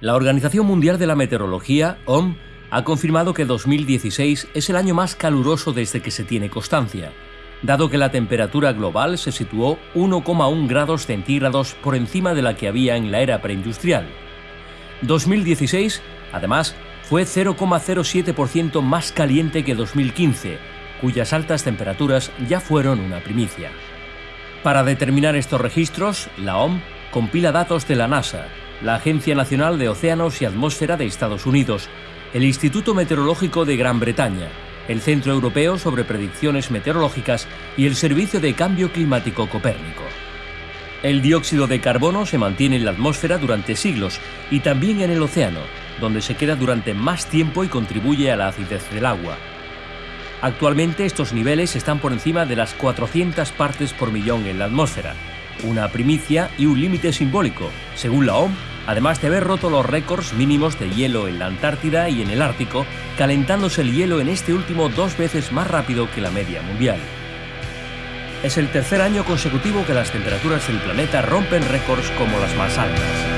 La Organización Mundial de la Meteorología, OM, ha confirmado que 2016 es el año más caluroso desde que se tiene constancia, dado que la temperatura global se situó 1,1 grados centígrados por encima de la que había en la era preindustrial. 2016, además, fue 0,07% más caliente que 2015, cuyas altas temperaturas ya fueron una primicia. Para determinar estos registros, la OM compila datos de la NASA, la Agencia Nacional de Océanos y Atmósfera de Estados Unidos, el Instituto Meteorológico de Gran Bretaña, el Centro Europeo sobre Predicciones Meteorológicas y el Servicio de Cambio Climático Copérnico. El dióxido de carbono se mantiene en la atmósfera durante siglos y también en el océano, donde se queda durante más tiempo y contribuye a la acidez del agua. Actualmente estos niveles están por encima de las 400 partes por millón en la atmósfera, una primicia y un límite simbólico, según la OM, además de haber roto los récords mínimos de hielo en la Antártida y en el Ártico, calentándose el hielo en este último dos veces más rápido que la media mundial. Es el tercer año consecutivo que las temperaturas del planeta rompen récords como las más altas.